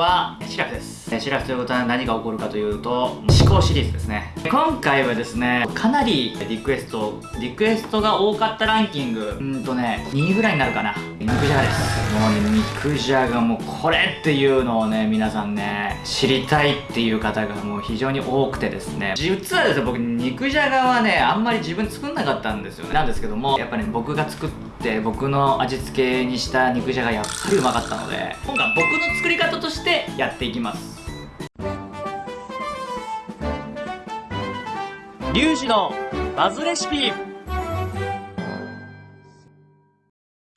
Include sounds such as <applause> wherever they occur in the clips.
はシラフです。シラフということは何が起こるかというと思考シリーズですね。今回はですねかなりリクエストリクエストが多かったランキングうんとね2位ぐらいになるかな。肉じゃがです。もうね肉じゃがもうこれっていうのをね皆さんね知りたいっていう方がもう非常に多くてですね。実はですね僕肉じゃがはねあんまり自分作んなかったんですよなんですけどもやっぱり、ね、僕が作って僕の味付けにした肉じゃがやっぱりうまかったので今回僕の作り方としてやっていきます。リュウジのバズレシピ。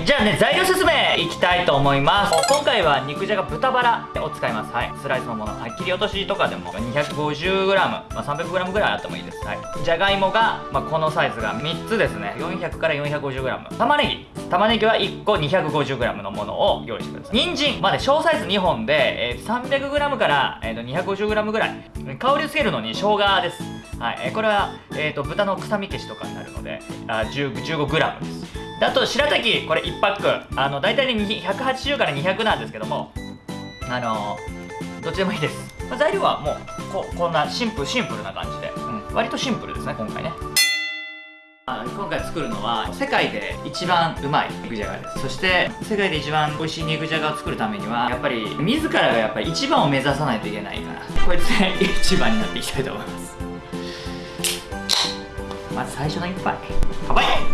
じゃあね材料説明いきたいと思います。今回は肉じゃが豚バラを使います。はい。スライスのもの、はい、切り落としとかでも 250g、まあ、300g ぐらいあってもいいです。はい。じゃがいもが、まあ、このサイズが3つですね。400から 450g 玉ねぎ。玉ねぎは1個 250g のものを用意してください。人参。まで小サイズ2本で、えー、300g から、えー、250g ぐらい。香りをつけるのに生姜です。はい、これは、えーと、豚の臭み消しとかになるのであ 15g です。であと白滝これ1パック。あの大体ね180から200なんですけどもあのー、どっちでもいいです、まあ、材料はもうここんなシンプルシンプルな感じで、うん、割とシンプルですね今回ね。今回作るのは世界で一番うまい肉じゃがです。そして世界で一番美味しい肉じゃがを作るためにはやっぱり自らがやっぱり一番を目指さないといけないから。こいつで一番になっていきたいと思います。まず最初の一杯。乾杯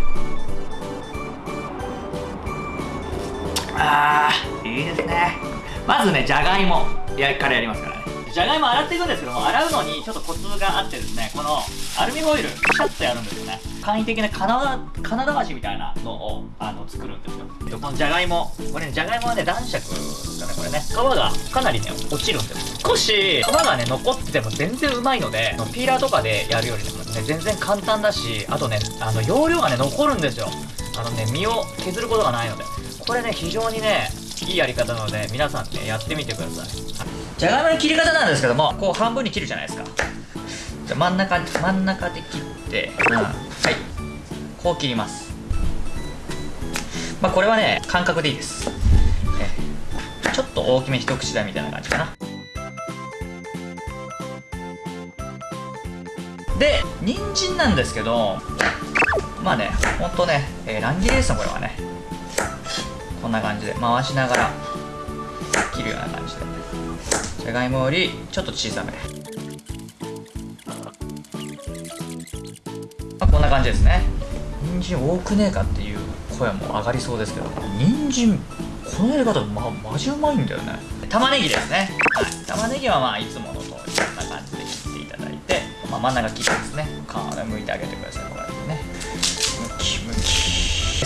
あーいいですね。まずねじゃがいも。やからやりますからね。じゃがいも洗っていくんですけども洗うのにちょっとコツがあってですねこのアルミホイルシャッとやるんですよね。簡易的な金金だしみたいなのをあの作るんですよ。でこのじゃがいもこれねじゃがいもはね男爵ですよねこれね皮がかなりね落ちるんです少し皮がね残ってても全然うまいのでピーラーとかでやるよりもね全然簡単だしあとねあの容量がね残るんですよ。あのね身を削ることがないので。これね非常にねいいやり方なので皆さんねやってみてください。じゃがいもの切り方なんですけどもこう半分に切るじゃないですか。じゃ真ん中真ん中で切って、うん、はい。こう切ります。まあこれはね感覚でいいです。ちょっと大きめ一口大みたいな感じかな。で人参なんですけどまあねほんとね、えー、乱切りですねこれはね。こんな感じで回しながら切るような感じでじゃがいもよりちょっと小さめ、まあ、こんな感じですね。人参多くねえかっていう声も上がりそうですけど人参このやり方まマジうまいんだよね。玉ねぎですね、はい、玉ねぎはまあいつもの通りこんな感じで切っていただいて、まあ、真ん中切ってですね。皮を剥いてあげてください。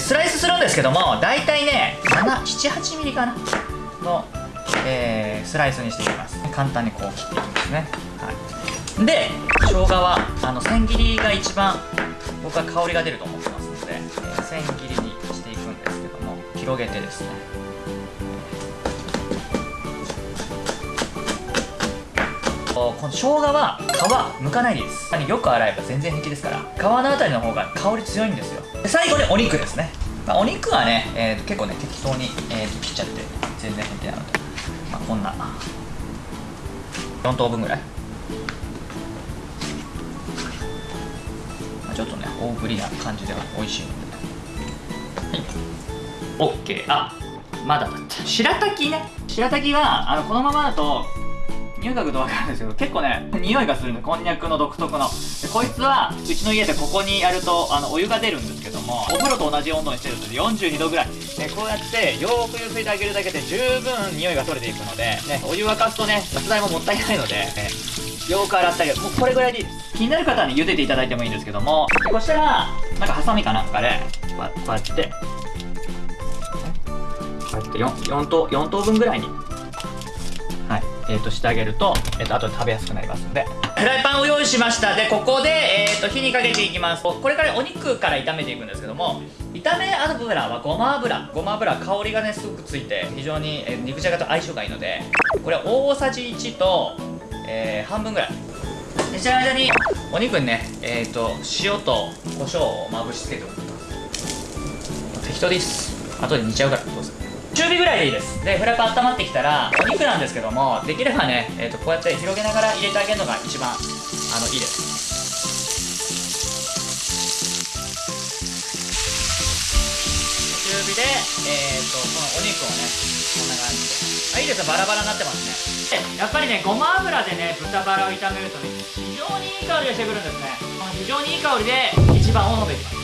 スライスするんですけども大体ね78ミリかな。の、えー、スライスにしていきます。簡単にこう切っていきますね、はい、で生姜はあの千切りが一番僕は香りが出ると思ってますので、えー、千切りにしていくんですけども広げてですね。この生姜は皮剥かないでいいです。よく洗えば全然平気ですから皮のあたりの方が香り強いんですよ。最後にお肉ですね、まあ、お肉はね、えー、結構ね適当に、えー、切っちゃって全然平気なので、まあ、こんな4等分ぐらい、まあ、ちょっとね大ぶりな感じでは美味しいので。はい。OK あまだだった。白滝ね。白滝はあのこのままだと嗅ぐと分かるんですけど結構ね匂いがするんでこんにゃくの独特の。でこいつはうちの家でここにやるとあのお湯が出るんですけどもお風呂と同じ温度にしてると42度ぐらい。でこうやってよーくゆすいてあげるだけで十分匂いが取れていくので、ね、お湯沸かすとね雑材ももったいないので、ね、よく洗ってあげる。もうこれぐらいでいい。です気になる方はね茹でていただいてもいいんですけどもこうしたらなんかハサミかなんかでこうやってこうやって 4, 4, 等4等分ぐらいにえー、としてあげると,、えー、と後で食べやすくなりますので。フライパンを用意しました。でここで、えー、と火にかけていきます。これからお肉から炒めていくんですけども炒め油はごま油。ごま油香りがねすごくついて非常に、えー、肉じゃがと相性がいいのでこれ大さじ1と、えー、半分ぐらい。でその間にお肉にね、えーと、塩と胡椒をまぶしつけておく適当です。後で煮ちゃうからどうぞ中火ぐらいでいいです。でフライパン温まってきたらお肉なんですけどもできればね、えー、とこうやって広げながら入れてあげるのが一番あのいいです。中火で、えー、とこのお肉をねこんな感じで。あいいですよバラバラになってますね。やっぱりねごま油でね豚バラを炒めるとね非常にいい香りがしてくるんですね。この非常にいい香りで一番を飲んでいきます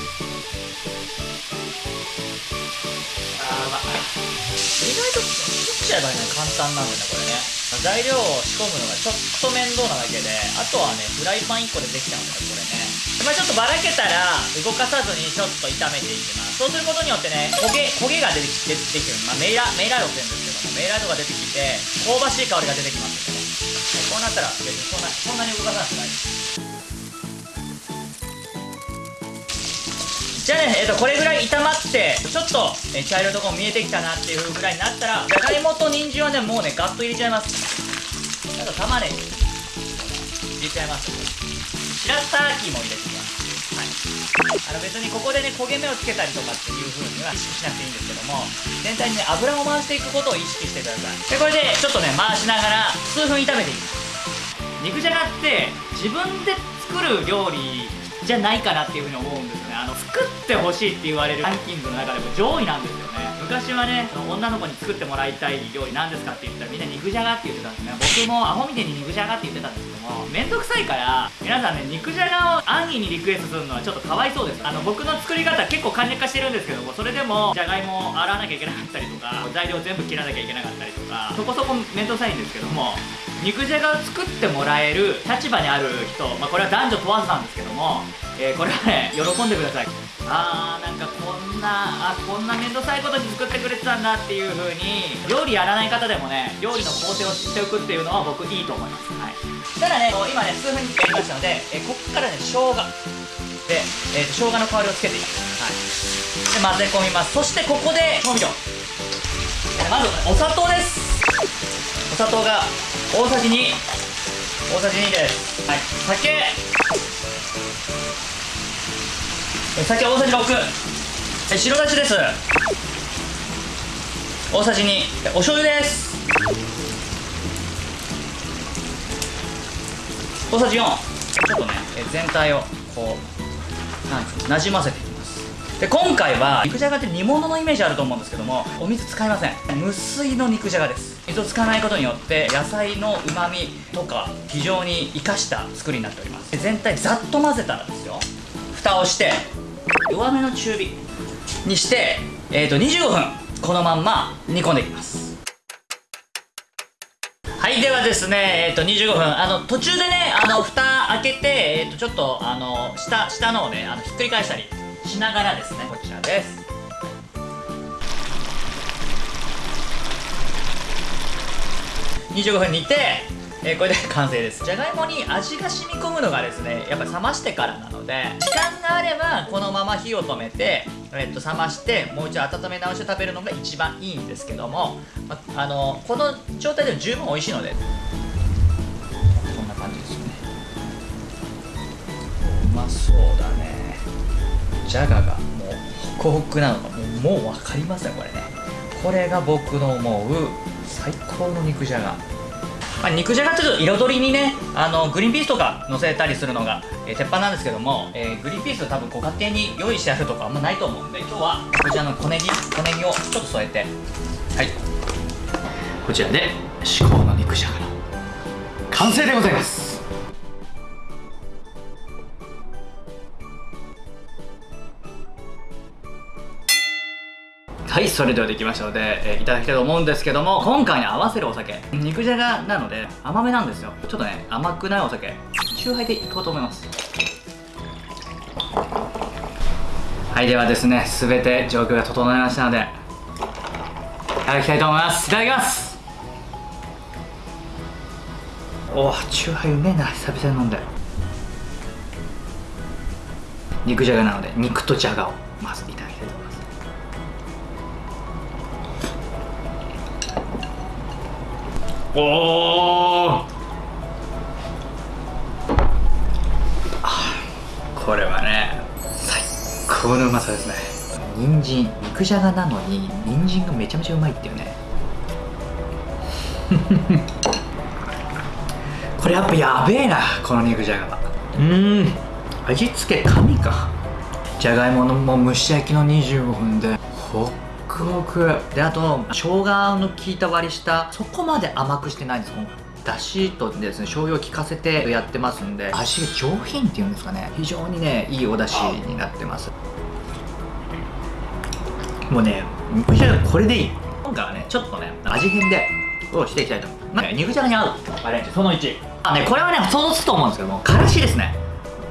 意外と切っちゃえばね簡単なんだねこれね。材料を仕込むのがちょっと面倒なだけであとはねフライパン1個でできちゃうんだよこれね。まあ、ちょっとばらけたら動かさずにちょっと炒めていきます。そうすることによってね焦げ焦げが出てきてできる、まあ、メイラメイラードって言うんですけどメイラードが出てきて香ばしい香りが出てきますけど、こうなったら別にそんなそんなに動かさなくて大丈夫じゃあね、えー、とこれぐらい炒まってちょっと、え、茶色いとこも見えてきたなっていうぐらいになったらじゃがいもと人参はねもうねガッと入れちゃいます。あと玉ねぎ。入れちゃいます。白滝も入れてきます。はい。あの別にここでね焦げ目をつけたりとかっていう風には意識しなくていいんですけども全体にね油を回していくことを意識してください。でこれでちょっとね回しながら数分炒めていきます。肉じゃがって自分で作る料理じゃないかなっていうふうに思うんですね。あの作ってほしいって言われるランキングの中でも上位なんですよね。昔はね女の子に作ってもらいたい料理なんですかって言ったらみんな肉じゃがって言ってたんですね。僕もアホみてに肉じゃがって言ってたんですもめんどくさいから皆さんね肉じゃがを安易にリクエストするのはちょっとかわいそうです。あの僕の作り方結構簡略化してるんですけどもそれでもじゃがいもを洗わなきゃいけなかったりとか材料全部切らなきゃいけなかったりとかそこそこめんどくさいんですけども肉じゃがを作ってもらえる立場にある人、まあ、これは男女問わずなんですけども、えー、これはね喜んでください。あーなんかこんなあこんな面倒くさいことに作ってくれてたんだっていう風に料理やらない方でもね料理の工程を知っておくっていうのは僕いいと思います。はい。ただね今ね数分やりましたので、えー、こっからね生姜。で、えーと、生姜の香りをつけていきます。はい。で混ぜ込みます。そしてここで調味料、まずお砂糖です。お砂糖が大さじ2大さじ2です。はい。酒。酒大さじ6白だしです。大さじ2お醤油です。大さじ4ちょっとね全体をこうなんなじませていきます。で今回は肉じゃがって煮物のイメージあると思うんですけどもお水使いません。無水の肉じゃがです。水を使わないことによって野菜のうまみとか非常に生かした作りになっております。全体ざっと混ぜたらですよ。蓋をして弱めの中火にして、えー、と25分このまんま煮込んでいきます。はいではですねえっ、ー、と25分。あの途中でねあの蓋開けてえっ、ー、とちょっとあの下下のをねあのひっくり返したりしながらですねこちらです。25分煮て、えー、これで完成です。じゃがいもに味が染み込むのがですねやっぱ冷ましてからなので時間があればこのまま火を止めて、え、っと冷ましてもう一度温め直して食べるのが一番いいんですけども、まあのこの状態で十分美味しいので。こんな感じですよね。うまそうだね。じゃががもうホクホクなのがもうもう分かりますねこれね。これが僕の思う最高の肉じゃが、まあ、肉じゃがってちょっと彩りにねあのグリーンピースとか乗せたりするのが、えー、鉄板なんですけども、えー、グリーンピース多分ご家庭に用意してあるとかあんまないと思うんで今日はこちらの小ネギ小ネギをちょっと添えて。はい。こちらで至高の肉じゃがの完成でございます。はいそれではできましたので、えー、いただきたいと思うんですけども今回に合わせるお酒肉じゃがなので甘めなんですよ。ちょっとね甘くないお酒酎ハイでいこうと思います。はいではですね全て状況が整いましたのでいただきたいと思います。いただきます。おお酎ハイうめえな。久々に飲んで。肉じゃがなので肉とじゃがをまずいただきたいと。思いますおおこれはね最高のうまさですね。人参肉じゃがなのに人参がめちゃめちゃうまいっていうね。<laughs> これやっぱやべえなこの肉じゃが。はうん。味付け神か。じゃがいものも蒸し焼きの25分で。ほホクホク。であと生姜の効いた割り下そこまで甘くしてないんです。今回だしとですね醤油を効かせてやってますんで味が上品っていうんですかね。非常にねいいお出汁になってます。もうね肉じゃがこれでいい。今回はねちょっとね味変でをしていきたいと。思う、ね、肉じゃがに合う。アレンジその1あねこれはね想像つくと思うんですけどもからしですね。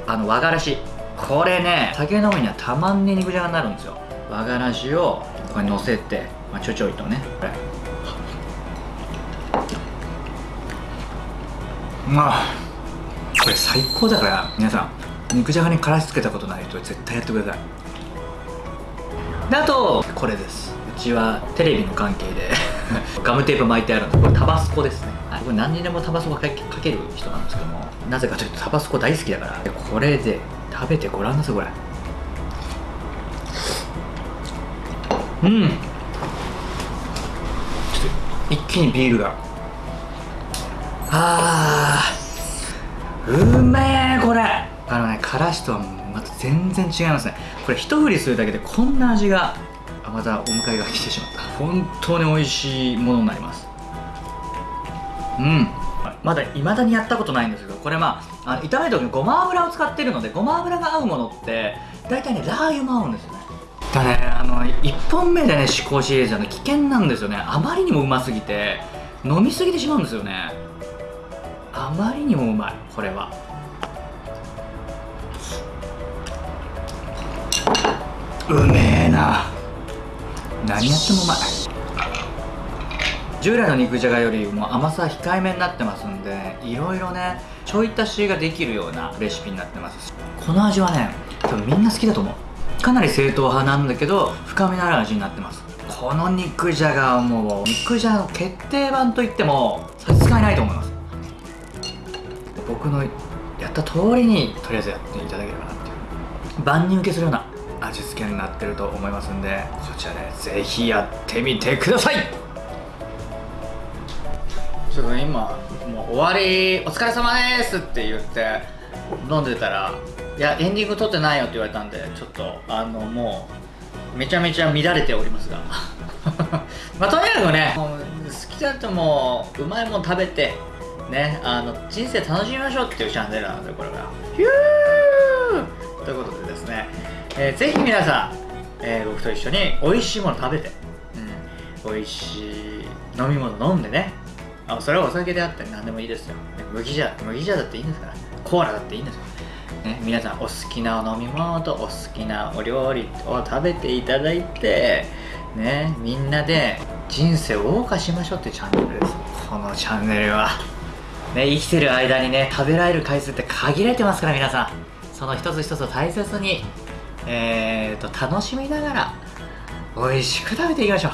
あの和がらし。これね酒飲みにはたまんね肉じゃがになるんですよ。和がらしをここにのせて、まあ、ちょちょいとねこれ。まあこれ最高だから皆さん。肉じゃがにからしつけたことない人絶対やってください。であとこれです。うちはテレビの関係で <laughs> ガムテープ巻いてあるのこれタバスコですね、はい、僕何にでもタバスコかけかける人なんですけどもなぜかというとタバスコ大好きだから。これで食べてごらんなさいこれ。うん。ちょっと一気にビールが。あー。うめえこれ。あのねからしとはまた全然違いますね。これ一振りするだけでこんな味があまたお迎えが来てしまった。本当に美味しいものになります。うん。まだ未だにやったことないんですけどこれまああの炒める時にごま油を使ってるのでごま油が合うものって大体ねラー油も合うんですよねだねあの1本目でね試行シリーズはね危険なんですよね。あまりにもうますぎて飲みすぎてしまうんですよね。あまりにもうまいこれは。うめえな。何やってもうまい。従来の肉じゃがよりも甘さ控えめになってますんでいろいろねちょい足しができるようなレシピになってます。この味はね多分みんな好きだと思う。かなり正統派なんだけど深みのある味になってます。この肉じゃがはもう肉じゃがの決定版といっても差し支えないと思います。僕のやった通りにとりあえずやっていただければなっていう。万人受けするような味付けになってると思いますんでこちらでぜひやってみてください。ちょっとね今もう終わりお疲れ様ですって言って飲んでたらいやエンディング撮ってないよって言われたんでちょっとあのもうめちゃめちゃ乱れておりますが。<laughs> まあとにかくね好きだともううまいもん食べてねあの人生楽しみましょうっていうチャンネルなのでこれがヒューということでですね、えー、ぜひ皆さん、えー、僕と一緒に美味しいもの食べて、うん、美味しい飲み物飲んでねあそれはお酒であったり何でもいいですよ。麦茶麦茶だっていいんですから。コーラだっていいんですよね、皆さんお好きなお飲み物とお好きなお料理を食べていただいてねみんなで人生を謳歌しましょうってチャンネルです。このチャンネルは。ね生きてる間にね食べられる回数って限られてますから皆さん。その一つ一つを大切にえーと楽しみながら美味しく食べていきましょう。